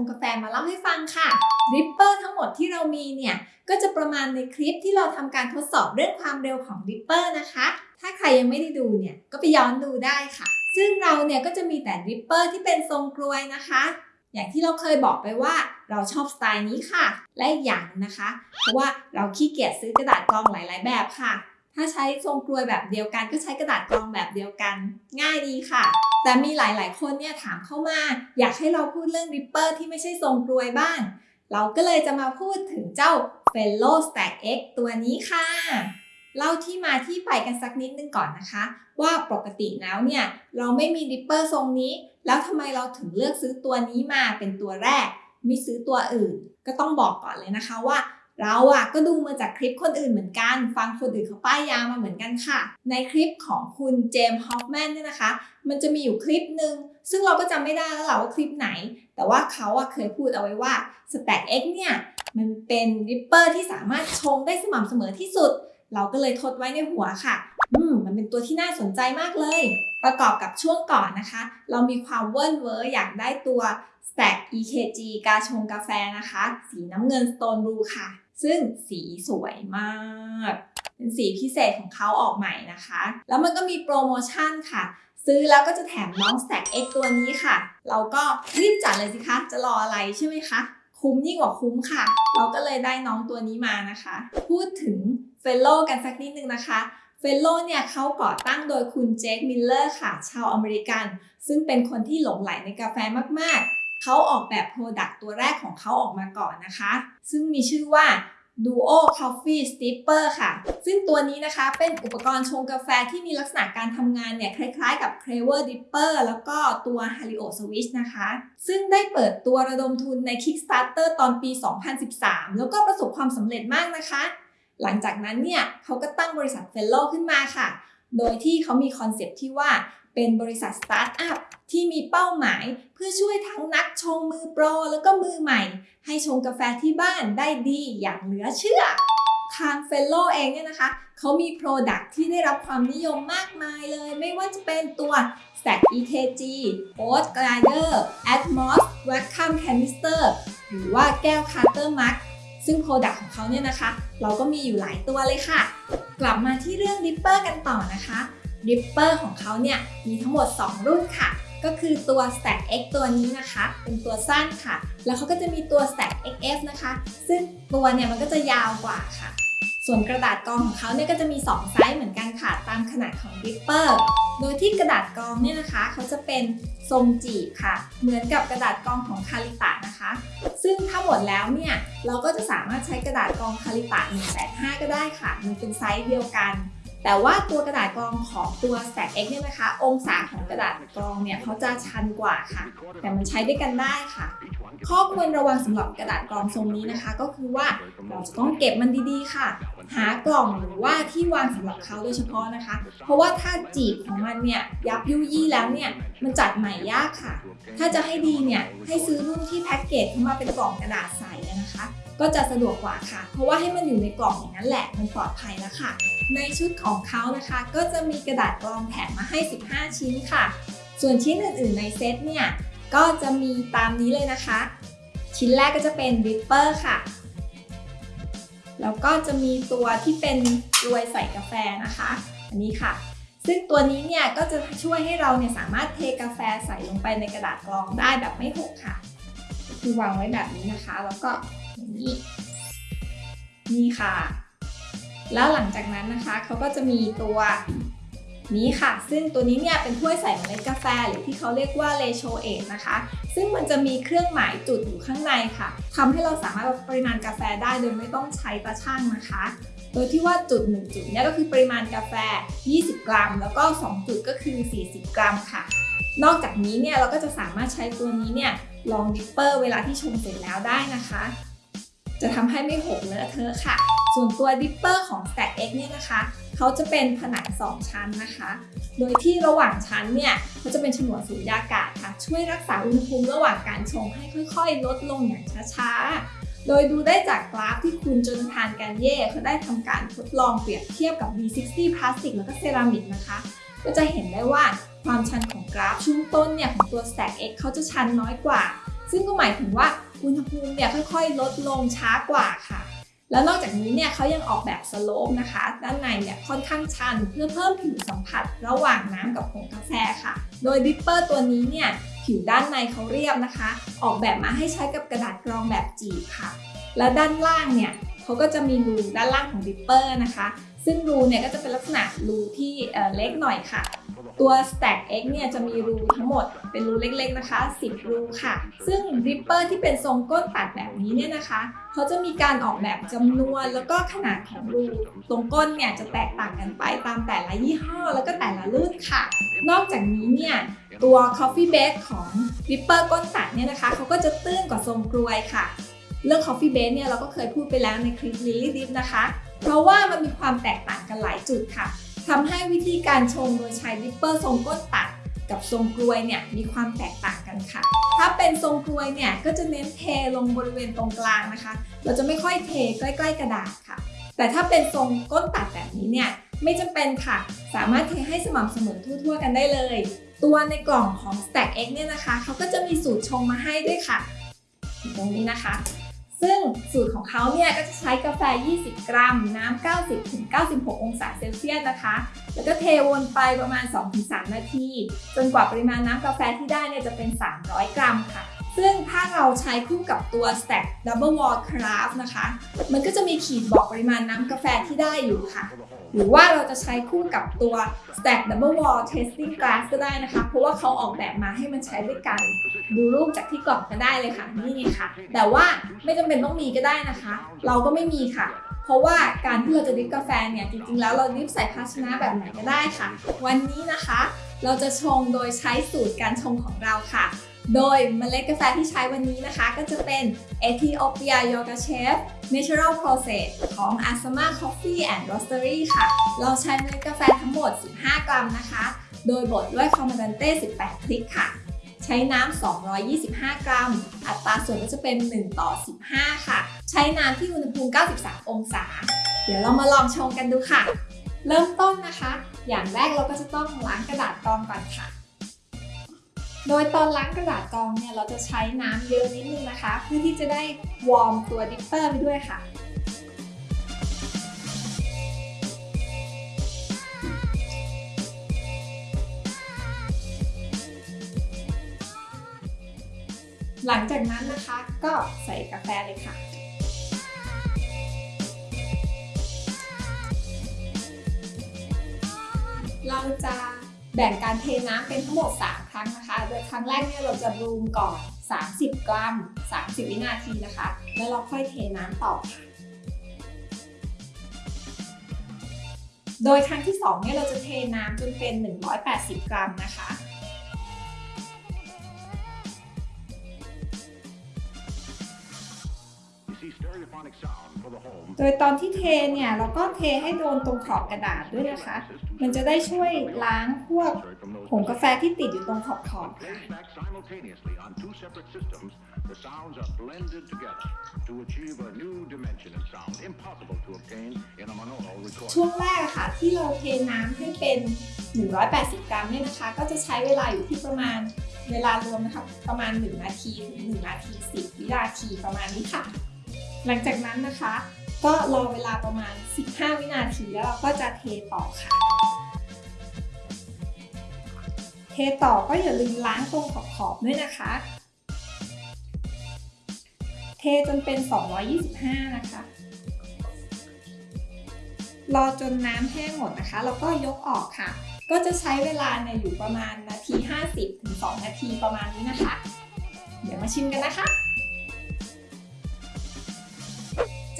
งกาแฟมาเล่าให้ฟังค่ะ dripper ทั้งหมดที่เรามีเนี่ย ก็จะประมาณในคลิปที่เราทำการทดสอบเรื่องความเร็วของ dripper นะคะ ถ้าใครยังไม่ได้ดูเนี่ย ก็ไปย้อนดูได้ค่ะ ซึ่งเราเนี่ยก็จะมีแต่ dripper ที่เป็นทรงกลวยนะคะ อย่างที่เราเคยบอกไปว่าเราชอบสไตล์นี้ค่ะ และอีกอย่างหนึ่งนะคะ เพราะว่าเราขี้เกียจซื้อกระดาษกรองหลาย ๆ แบบค่ะ ถ้าใช้ทรงกลวยแบบเดียวกัน ก็ใช้กระดาษกรองแบบเดียวกัน ง่ายดีค่ะ แต่มีหลาย ๆ คนเนี่ยถามเข้ามา อยากให้เราพูดเรื่อง dripper ที่ไม่ใช่ทรงกลวยบ้าง เราก็เลยจะมาพูดถึงเจ้า Fellow Stagg X ตัวนี้ค่ะเล่าที่มาที่ไปกันสักนิดนึงก่อนนะคะ ว่าปกติแล้วเนี่ยเราไม่มี dripper ทรงนี้ แล้วทำไมเราถึงเลือกซื้อตัวนี้มาเป็นตัวแรก ไม่ซื้อตัวอื่น ก็ต้องบอกก่อนเลยนะคะว่า เราอะก็ดูมาจากคลิปคนอื่นเหมือนกัน ฟังคนอื่นเขาป้ายยามาเหมือนกันค่ะ ในคลิปของคุณเจมส์ฮอฟแมนเนี่ยนะคะ มันจะมีอยู่คลิปหนึ่งซึ่งเราก็จำไม่ได้แล้วแหละว่าคลิปไหน แต่ว่าเขาอะเคยพูดเอาไว้ว่า Stagg X เนี่ย มันเป็น dripper ที่สามารถชงได้สม่ำเสมอที่สุด เราก็เลยทดไว้ในหัวค่ะ อืม มันเป็นตัวที่น่าสนใจมากเลย ประกอบกับช่วงก่อนนะคะ เรามีความเวิร์นเวอร์อยากได้ตัว Stagg EKG กาชงกาแฟนะคะ สีน้ำเงิน Stone Blue ค่ะ ซึ่งสีสวยมากเป็นสีพิเศษของเขาออกใหม่นะคะ แล้วมันก็มีโปรโมชั่นค่ะ ซื้อแล้วก็จะแถมน้อง Stagg X ตัวนี้ค่ะ เราก็รีบจัดเลยสิคะ จะรออะไรใช่ไหมคะ คุ้มยิ่งกว่าคุ้มค่ะ เราก็เลยได้น้องตัวนี้มานะคะ พูดถึง Fellow กันสักนิดนึงนะคะ Fellow เนี่ยเขาก่อตั้งโดยคุณ Jake Miller ค่ะ ชาวอเมริกัน ซึ่งเป็นคนที่หลงใหลในกาแฟมากๆ เขาออกแบบ product ตัวแรกของเขาออกมาก่อนนะคะ ซึ่งมีชื่อว่า Duo Coffee Steeper ค่ะ ซึ่งตัวนี้นะคะเป็นอุปกรณ์ชงกาแฟที่มีลักษณะการทำงานเนี่ย คล้ายๆกับ Clever Dripper แล้วก็ตัว Hario Switch นะคะ ซึ่งได้เปิดตัวระดมทุนใน Kickstarter ตอนปี 2013 แล้วก็ประสบความสำเร็จมากนะคะ หลังจากนั้นเนี่ยเขาก็ตั้งบริษัท Fellow ขึ้นมาค่ะ โดยที่เขามีคอนเซปต์ที่ว่าเป็นบริษัทสตาร์ทอัพ ที่มีเป้าหมายเพื่อช่วยทั้งนักชงมือโปรแล้วก็มือใหม่ ให้ชงกาแฟที่บ้านได้ดีอย่างเหลือเชื่อทาง Fellow เองเนี่ยนะคะเขามี Product ที่ได้รับความนิยมมากมายเลย ไม่ว่าจะเป็นตัว s t a c EKG Oat Glider Atmos Vacuum Canister หรือว่าแก้ว Carter Mug ซึ่ง Product ของเขาเนี่ยนะคะ เราก็มีอยู่หลายตัวเลยค่ะ กลับมาที่เรื่อง Dipper กันต่อนะคะ Dipper ของเขาเนี่ยมีทั้งหมด 2 รุ่นค่ะ ก็คือตัว Stack X ตัวนี้นะคะ เป็นตัวสั้นค่ะ แล้วเขาก็จะมีตัว Stack XF นะคะ ซึ่งตัวเนี่ยมันก็จะยาวกว่าค่ะ ส่วนกระดาษกองของเขาเนี่ยก็จะมี 2 ไซส์เหมือนกันค่ะ ตามขนาดของ Dipper โดยที่กระดาษกองเนี่ยนะคะ เขาจะเป็นทรงจีบค่ะ เหมือนกับกระดาษกองของคาริตะนะคะ ซึ่งถ้าหมดแล้วเนี่ย เราก็จะสามารถใช้กระดาษกองคาริตะ185ก็ได้ค่ะ มันเป็นไซส์เดียวกัน แต่ว่าตัวกระดาษกรองของตัว Stack X เนี่ยนะคะ องศาของกระดาษกรองเนี่ยเขาจะชันกว่าค่ะ แต่มันใช้ด้วยกันได้ค่ะ ข้อควรระวังสำหรับกระดาษกรองทรงนี้นะคะ ก็คือว่าเราจะต้องเก็บมันดีๆค่ะ หากล่องหรือว่าที่วางสำหรับเขาโดยเฉพาะนะคะ เพราะว่าถ้าจีบของมันเนี่ยยับยุยี่แล้วเนี่ยมันจัดใหม่ยากค่ะ ถ้าจะให้ดีเนี่ยให้ซื้อรุ่นที่แพ็กเกจเข้ามาเป็นกล่องกระดาษใส ก็จะสะดวกกว่าค่ะ เพราะว่าให้มันอยู่ในกล่องอย่างนั้นแหละมันปลอดภัยแล้วค่ะ ในชุดของเขานะคะ ก็จะมีกระดาษกรองแถมมาให้ 15 ชิ้นค่ะ ส่วนชิ้นอื่นๆในเซตเนี่ยก็จะมีตามนี้เลยนะคะ ชิ้นแรกก็จะเป็น dripper ค่ะ แล้วก็จะมีตัวที่เป็นกรวยใส่กาแฟนะคะ อันนี้ค่ะซึ่งตัวนี้เนี่ยก็จะช่วยให้เราเนี่ยสามารถเทกาแฟใส่ลงไปในกระดาษกรองได้แบบไม่หกค่ะ คือวางไว้แบบนี้นะคะ แล้วก็ อย่างนี้ นี่ค่ะ แล้วหลังจากนั้นนะคะเขาก็จะมีตัวนี้ค่ะ ซึ่งตัวนี้เนี่ยเป็นถ้วยใส่เมล็ดกาแฟ หรือที่เขาเรียกว่าเลโชเอทนะคะ ซึ่งมันจะมีเครื่องหมายจุดอยู่ข้างในค่ะทำให้เราสามารถปริมาณกาแฟได้โดยไม่ต้องใช้ตาช่างนะคะ โดยที่ว่าจุด 1 จุดเนี่ยก็คือปริมาณกาแฟ 20 กรัม แล้วก็ 2 จุดก็คือ 40 กรัมค่ะ นอกจากนี้เนี่ยเราก็จะสามารถใช้ตัวนี้เนี่ยรอง dripper เวลาที่ชงเสร็จแล้วได้นะคะ จะทำให้ไม่หกเลอะเทอะค่ะ ส่วนตัว dripper ของ Stagg X เนี่ยนะคะเขาจะเป็นผนัง2ชั้นนะคะ โดยที่ระหว่างชั้นเนี่ยเขาจะเป็นฉนวนสุญญากาศค่ะ ช่วยรักษาอุณหภูมิระหว่างการชงให้ค่อยๆ ลดลงอย่างช้าๆ โดยดูได้จากกราฟที่คุณ Jonathan Gagné เขาได้ทำการทดลองเปรียบเทียบกับ V60 พลาสติกแล้วก็เซรามิกนะคะ ก็จะเห็นได้ว่าความชันของกราฟช่วงต้นเนี่ยของตัว Stagg X เขาจะชันน้อยกว่า ซึ่งก็หมายถึงว่า อุณหภูมิเนี่ยค่อยๆ ลดลงช้ากว่าค่ะ แล้วนอกจากนี้เนี่ยเขายังออกแบบ slope นะคะ ด้านในเนี่ยค่อนข้างชันเพื่อเพิ่มผิวสัมผัสระหว่างน้ำกับผงกาแฟค่ะ โดย dripper ตัวนี้เนี่ยผิวด้านในเขาเรียบนะคะ ออกแบบมาให้ใช้กับกระดาษกรองแบบจีบค่ะ และด้านล่างเนี่ยเขาก็จะมีรูด้านล่างของ dripper นะคะ ซึ่งรูเนี่ยก็จะเป็นลักษณะรูที่เล็กหน่อยค่ะ ตัว Stagg X เนี่ยจะมีรูทั้งหมดเป็นรูเล็กๆนะคะ 10 รูค่ะ ซึ่ง dripper ที่เป็นทรงก้นตัดแบบนี้เนี่ยนะคะ เขาจะมีการออกแบบจำนวนแล้วก็ขนาดของรูตรงก้นเนี่ยจะแตกต่างกันไปตามแต่ละยี่ห้อแล้วก็แต่ละรุ่นค่ะ นอกจากนี้เนี่ยตัว coffee bed ของ dripper ก้นตัดเนี่ยนะคะเขาก็จะตื้นกว่าทรงกรวยค่ะ เรื่อง coffee bed เนี่ยเราก็เคยพูดไปแล้วในคลิป Lily Drip นะคะ เพราะว่ามันมีความแตกต่างกันหลายจุดค่ะทำให้วิธีการชงโดยใช้ dripper ทรงก้นตัดกับทรงกรวยเนี่ยมีความแตกต่างกันค่ะ ถ้าเป็นทรงกรวยเนี่ยก็จะเน้นเทลงบริเวณตรงกลางนะคะ เราจะไม่ค่อยเทใกล้ ๆ กระดาษค่ะ แต่ถ้าเป็นทรงก้นตัดแบบนี้เนี่ยไม่จำเป็นค่ะ สามารถเทให้สม่ำเสมอทั่ว ๆ กันได้เลย ตัวในกล่องของ Stack X เนี่ยนะคะเขาก็จะมีสูตรชงมาให้ด้วยค่ะ ตรงนี้นะคะ ซึ่งสูตรของเขาเนี่ยก็จะใช้กาแฟ 20 กรัม น้ำ 90-96 องศาเซลเซียสนะคะ แล้วก็เทวนไปประมาณ 2-3 นาที จนกว่าปริมาณน้ำกาแฟที่ได้เนี่ยจะเป็น 300 กรัมค่ะ ซึ่งถ้าเราใช้คู่กับตัว Stack Double Wall Craft นะคะ มันก็จะมีขีดบอกปริมาณน้ำกาแฟที่ได้อยู่ค่ะ หรือว่าเราจะใช้คู่กับตัว Stack Double Wall Tasting Glass ก็ได้นะคะ เพราะว่าเขาออกแบบมาให้มันใช้ด้วยกัน ดูรูปจากที่กล่องก็ได้เลยค่ะ นี่ค่ะ แต่ว่าไม่จำเป็นต้องมีก็ได้นะคะ เราก็ไม่มีค่ะเพราะว่าการที่เราจะดริฟกาแฟเนี่ยจริงๆ แล้วเราดริฟใส่ภาชนะแบบไหนก็ได้ค่ะ วันนี้นะคะ เราจะชงโดยใช้สูตรการชงของเราค่ะ โดยเมล็ดกาแฟที่ใช้วันนี้นะคะ ก็จะเป็น Ethiopia Yoga Chef Natural Process ของ Asama Coffee and Roastery ค่ะ เราใช้เมล็ดกาแฟทั้งหมด 15 กรัมนะคะ โดยบดด้วยคอมมานเต้ 18 คลิกค่ะ ใช้น้ำ 225 กรัม อัตราส่วนก็จะเป็น 1 ต่อ 15 ค่ะ ใช้น้ำที่อุณหภูมิ 93 องศา เดี๋ยวเรามาลองชงกันดูค่ะ เริ่มต้นนะคะ อย่างแรกเราก็จะต้องล้างกระดาษกรองก่อนค่ะ โดยตอนล้างกระดาษกรองเนี่ยเราจะใช้น้ำเยอะนิดนึงนะคะ เพื่อที่จะได้ warm ตัว dripper ไปด้วยค่ะ หลังจากนั้นนะคะก็ใส่กาแฟเลยค่ะเราจะแบ่งการเทน้ำเป็นทั้งหมด 3 รั้งนะคะ โดยครั้งแรกเนี่ยเราจะบรูมก่อน 30 กรัม 30 วินาทีนะคะ แล้วเราค่อยเทน้ำต่อค่ะโดยครั้งที่2เนี่ยเราจะเทน้ำจนเป็น 180 กรัมนะคะ โดยตอนที่เทเนี่ยเราก็เทให้โดนตรงขอบกระดาษด้วยนะคะ มันจะได้ช่วยล้างพวกผงกาแฟที่ติดอยู่ตรงขอบขอบๆค่ะ The sounds are blended together to achieve a new dimension in sound impossible to obtain in a monaural recording. ช่วงแรกอะค่ะที่เราเทน้ำให้เป็น 180 กรัมเนี่ยนะคะ ก็จะใช้เวลาอยู่ที่ประมาณเวลารวมนะคะประมาณ 1 นาทีถึง1นาที 10 วินาทีประมาณนี้ค่ะ หลังจากนั้นนะคะ ก็รอเวลาประมาณ 15 วินาทีแล้วเราก็จะเทต่อค่ะ เทต่อก็อย่าลืมล้างตรงขอบๆด้วยนะคะ เทจนเป็น 225 นะคะ รอจนน้ำแห้งหมดนะคะ แล้วก็ยกออกค่ะ ก็จะใช้เวลาเนี่ยอยู่ประมาณนาที 50ถึง2นาทีประมาณนี้นะคะ เดี๋ยวมาชิมกันนะคะ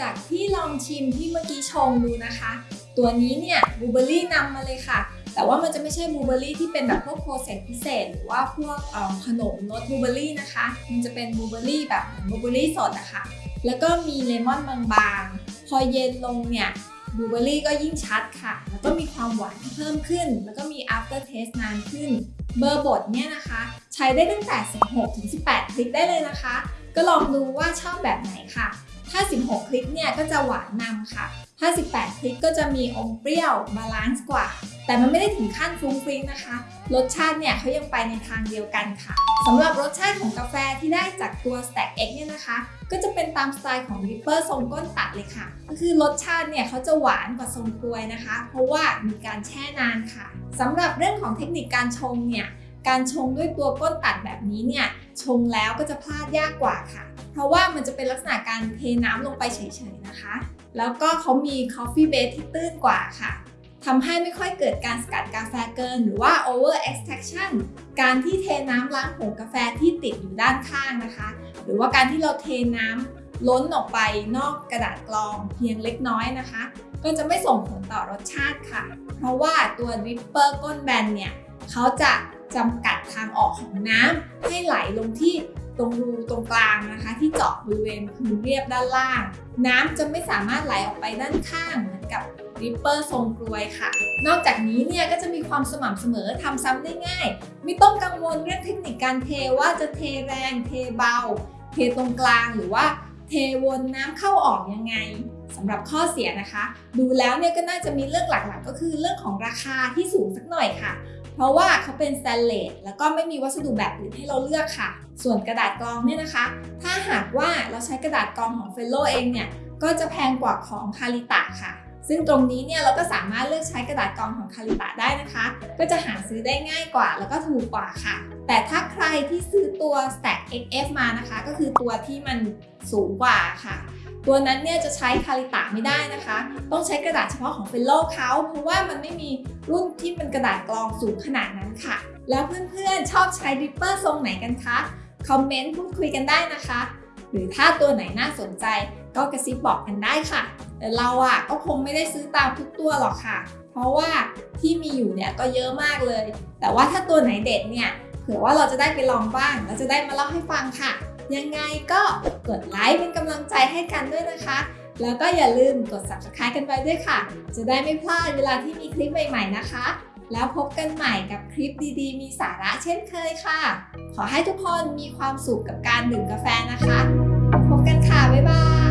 จากที่ลองชิมที่เมื่อกี้ชงดูนะคะ ตัวนี้เนี่ยบลูเบอร์รี่นำมาเลยค่ะ แต่ว่ามันจะไม่ใช่บลูเบอร์รี่ที่เป็นแบบพวก process พิเศษ หรือว่าพวกขนมรสบลูเบอร์รี่นะคะ มันจะเป็นบลูเบอร์รี่แบบบลูเบอร์รี่สดอะค่ะ แล้วก็มีเลมอนบางๆ พอเย็นลงเนี่ยบลูเบอร์รี่ก็ยิ่งชัดค่ะ แล้วก็มีความหวานที่เพิ่มขึ้น แล้วก็มี after taste นานขึ้น เบอร์บดเนี่ยนะคะ ใช้ได้ตั้งแต่ 16ถึง18 คลิกได้เลยนะคะ ก็ลองดูว่าชอบแบบไหนค่ะ ถ้า 16 คลิกเนี่ยก็จะหวานนำค่ะ18 คลิกก็จะมีอมเปรี้ยว balance กว่า แต่มันไม่ได้ถึงขั้นฟุ้งฟิ้งนะคะ รสชาติเนี่ยเขายังไปในทางเดียวกันค่ะสำหรับรสชาติของกาแฟที่ได้จากตัว Stagg X เนี่ยนะคะ ก็จะเป็นตามสไตล์ของ dripper ทรงก้นตัดเลยค่ะ ก็คือรสชาติเนี่ยเขาจะหวานกว่าทรงกรวยนะคะ เพราะว่ามีการแช่นานค่ะสำหรับเรื่องของเทคนิคการชงเนี่ยการชงด้วยตัวก้นตัดแบบนี้เนี่ยชงแล้วก็จะพลาดยากกว่าค่ะ เพราะว่ามันจะเป็นลักษณะการเทน้ำลงไปเฉยๆนะคะ แล้วก็เขามี coffee base ที่ตื้นกว่าค่ะทำให้ไม่ค่อยเกิดการสกัดกาแฟเกิน หรือว่า over extraction การที่เทน้ำล้างผงกาแฟที่ติดอยู่ด้านข้างนะคะ หรือว่าการที่เราเทน้ำล้นออกไปนอกกระดาษกรองเพียงเล็กน้อยนะคะ ก็จะไม่ส่งผลต่อรสชาติค่ะ เพราะว่าตัว Ripper ก้นแบนเนี่ยเขาจะจำกัดทางออกของน้ำให้ไหลลงที่ ตรงรูตรงกลางนะคะ ที่เจาะบริเวณพื้นเรียบด้านล่าง น้ำจะไม่สามารถไหลออกไปด้านข้างเหมือนกับ Ripper ทรงกลวยค่ะ นอกจากนี้เนี่ยก็จะมีความสม่ำเสมอทำซ้ำได้ง่าย ไม่ต้องกังวลเรื่องเทคนิคการเทว่าจะเทแรง เทเบา เทตรงกลางหรือว่าเทวนน้ำเข้าออกยังไงสำหรับข้อเสียนะคะ ดูแล้วเนี่ยก็น่าจะมีเรื่องหลักๆ ก็คือเรื่องของราคาที่สูงสักหน่อยค่ะ เพราะว่าเขาเป็นสแตนเลสแล้วก็ไม่มีวัสดุแบบอื่นให้เราเลือกค่ะ ส่วนกระดาษกรองเนี่ยนะคะ ถ้าหากว่าเราใช้กระดาษกรองของ Fellow เองเนี่ยก็จะแพงกว่าของ Kalita ค่ะ ซึ่งตรงนี้เนี่ยเราก็สามารถเลือกใช้กระดาษกรองของ Kalita ได้นะคะ ก็จะหาซื้อได้ง่ายกว่า แล้วก็ถูกกว่าค่ะ แต่ถ้าใครที่ซื้อตัว Stagg XF มานะคะ ก็คือตัวที่มันสูงกว่าค่ะ ตัวนั้นเนี่ยจะใช้ Kalita ไม่ได้นะคะ ต้องใช้กระดาษเฉพาะของ Fellow เขาเพราะว่ามันไม่มีรุ่นที่เป็นกระดาษกรองสูงขนาดนั้นค่ะ แล้วเพื่อนๆชอบใช้ dripper ทรงไหนกันคะ คอมเมนต์พูดคุยกันได้นะคะ หรือถ้าตัวไหนน่าสนใจก็กระซิบบอกกันได้ค่ะ แต่เราอะก็คงไม่ได้ซื้อตามทุกตัวหรอกค่ะ เพราะว่าที่มีอยู่เนี่ยก็เยอะมากเลย แต่ว่าถ้าตัวไหนเด็ดเนี่ยเผื่อว่าเราจะได้ไปลองบ้างแล้วจะได้มาเล่าให้ฟังค่ะ ยังไงก็กดไลค์เป็นกำลังใจให้กันด้วยนะคะ แล้วก็อย่าลืมกด subscribe กันไปด้วยค่ะ จะได้ไม่พลาดเวลาที่มีคลิปใหม่ ๆนะคะ แล้วพบกันใหม่กับคลิปดีๆ มีสาระเช่นเคยค่ะ ขอให้ทุกคนมีความสุขกับการดื่มกาแฟนะคะ พบกันค่ะ บ๊ายบาย